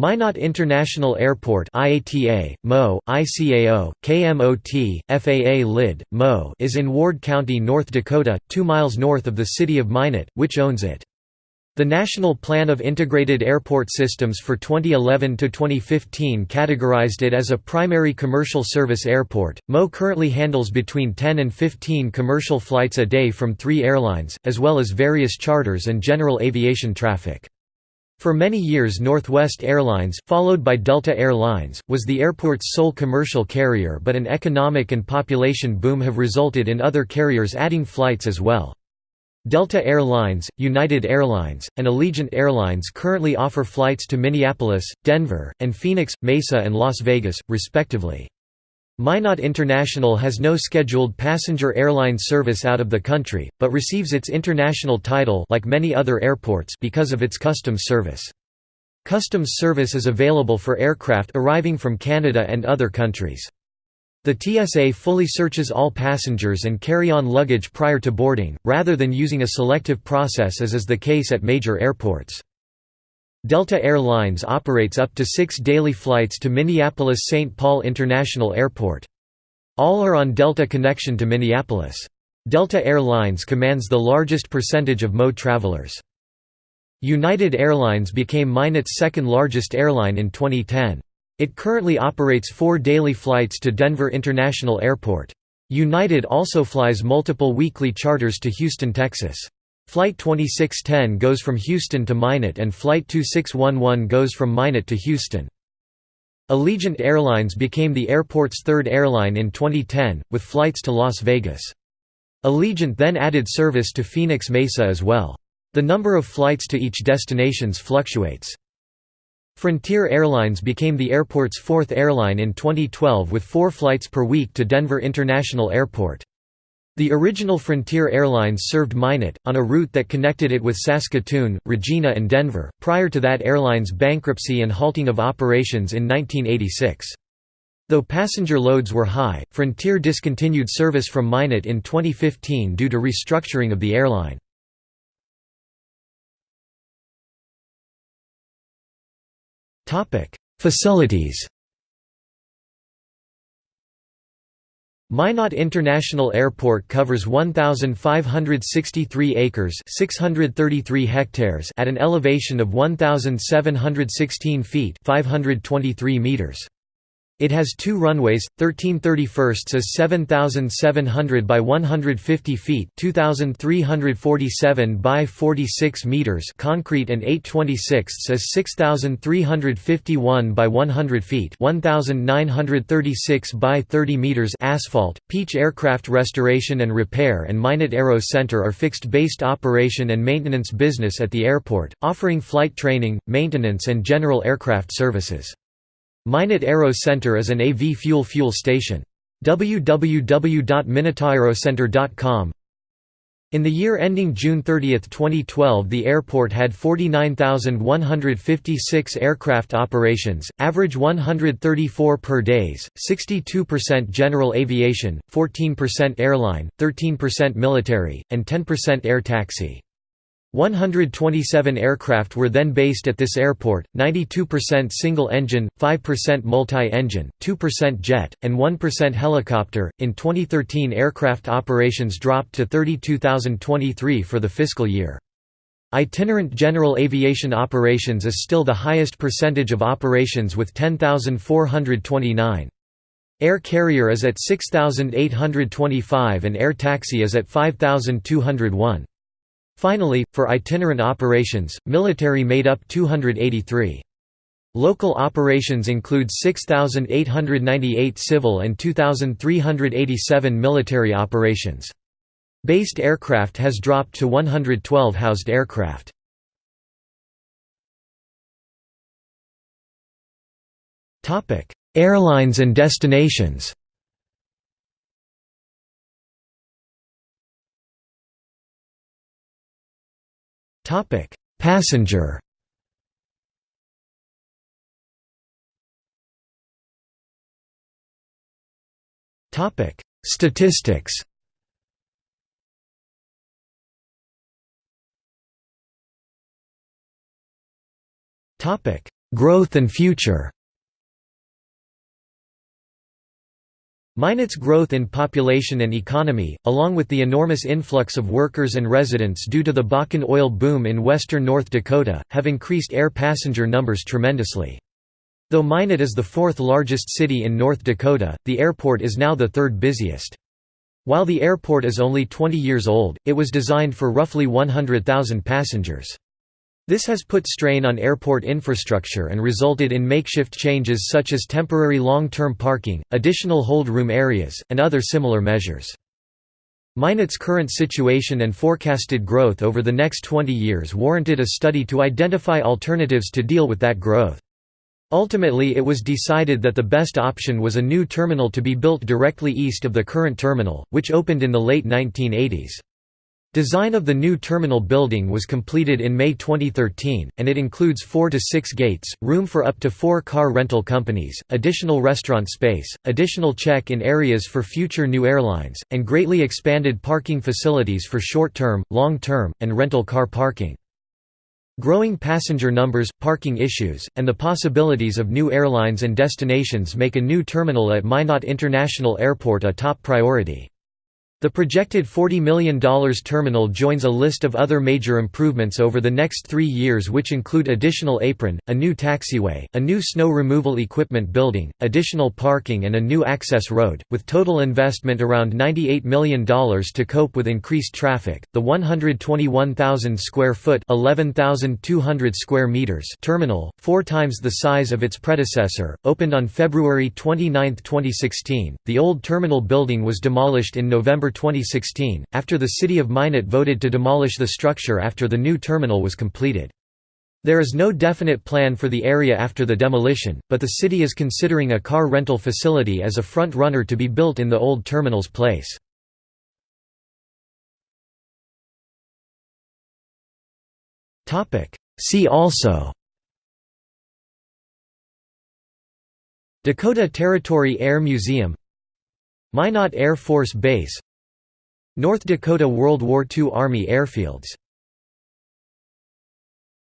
Minot International Airport IATA, MO, ICAO, KMOT, FAA LID, MO is in Ward County, North Dakota, two miles north of the city of Minot, which owns it. The National Plan of Integrated Airport Systems for 2011–2015 categorized it as a primary commercial service airport. MO currently handles between 10 and 15 commercial flights a day from three airlines, as well as various charters and general aviation traffic. For many years Northwest Airlines, followed by Delta Air Lines, was the airport's sole commercial carrier but an economic and population boom have resulted in other carriers adding flights as well. Delta Air Lines, United Airlines, and Allegiant Airlines currently offer flights to Minneapolis, Denver, and Phoenix, Mesa and Las Vegas, respectively. Minot International has no scheduled passenger airline service out of the country, but receives its international title like many other airports because of its customs service. Customs service is available for aircraft arriving from Canada and other countries. The TSA fully searches all passengers and carry-on luggage prior to boarding, rather than using a selective process as is the case at major airports. Delta Air Lines operates up to six daily flights to Minneapolis-St. Paul International Airport. All are on Delta connection to Minneapolis. Delta Air Lines commands the largest percentage of MO travelers. United Airlines became Minot's second largest airline in 2010. It currently operates four daily flights to Denver International Airport. United also flies multiple weekly charters to Houston, Texas. Flight 2610 goes from Houston to Minot and Flight 2611 goes from Minot to Houston. Allegiant Airlines became the airport's third airline in 2010, with flights to Las Vegas. Allegiant then added service to Phoenix Mesa as well. The number of flights to each destinations fluctuates. Frontier Airlines became the airport's fourth airline in 2012 with four flights per week to Denver International Airport. The original Frontier Airlines served Minot, on a route that connected it with Saskatoon, Regina and Denver, prior to that airline's bankruptcy and halting of operations in 1986. Though passenger loads were high, Frontier discontinued service from Minot in 2015 due to restructuring of the airline. Facilities Minot International Airport covers 1563 acres, 633 hectares at an elevation of 1716 feet, 523 meters. It has two runways, 1331 is 7,700 by 150 feet 2,347 by 46 meters concrete and 826 is 6,351 by 100 feet 1,936 by 30 meters asphalt. Peach Aircraft Restoration and Repair and Minot Aero Center are fixed-based operation and maintenance business at the airport, offering flight training, maintenance and general aircraft services. Minot Aero Center is an AV fuel fuel station. www.minotaerocenter.com In the year ending June 30, 2012 the airport had 49,156 aircraft operations, average 134 per days, 62% general aviation, 14% airline, 13% military, and 10% air taxi. 127 aircraft were then based at this airport, 92% single-engine, 5% multi-engine, 2% jet, and 1% helicopter. In 2013, aircraft operations dropped to 32,023 for the fiscal year. Itinerant general aviation operations is still the highest percentage of operations with 10,429. Air carrier is at 6,825 and air taxi is at 5,201. Finally, for itinerant operations, military made up 283. Local operations include 6,898 civil and 2,387 military operations. Based aircraft has dropped to 112 housed aircraft. Airlines and destinations Topic: Passenger. Topic: Statistics. Topic: Growth and future Minot's growth in population and economy, along with the enormous influx of workers and residents due to the Bakken oil boom in western North Dakota, have increased air passenger numbers tremendously. Though Minot is the fourth largest city in North Dakota, the airport is now the third busiest. While the airport is only 20 years old, it was designed for roughly 100,000 passengers. This has put strain on airport infrastructure and resulted in makeshift changes such as temporary long-term parking, additional hold room areas, and other similar measures. Minot's current situation and forecasted growth over the next 20 years warranted a study to identify alternatives to deal with that growth. Ultimately it was decided that the best option was a new terminal to be built directly east of the current terminal, which opened in the late 1980s. Design of the new terminal building was completed in May 2013, and it includes four to six gates, room for up to four car rental companies, additional restaurant space, additional check-in areas for future new airlines, and greatly expanded parking facilities for short-term, long-term, and rental car parking. Growing passenger numbers, parking issues, and the possibilities of new airlines and destinations make a new terminal at Minot International Airport a top priority. The projected $40 million terminal joins a list of other major improvements over the next three years which include additional apron, a new taxiway, a new snow removal equipment building, additional parking and a new access road, with total investment around $98 million to cope with increased traffic. The 121,000 square foot (11,200 square meters) terminal, four times the size of its predecessor, opened on February 29, 2016. The old terminal building was demolished in November 2016, after the city of Minot voted to demolish the structure after the new terminal was completed. There is no definite plan for the area after the demolition, but the city is considering a car rental facility as a front runner to be built in the old terminal's place. See also Dakota Territory Air Museum Minot Air Force Base North Dakota World War II Army airfields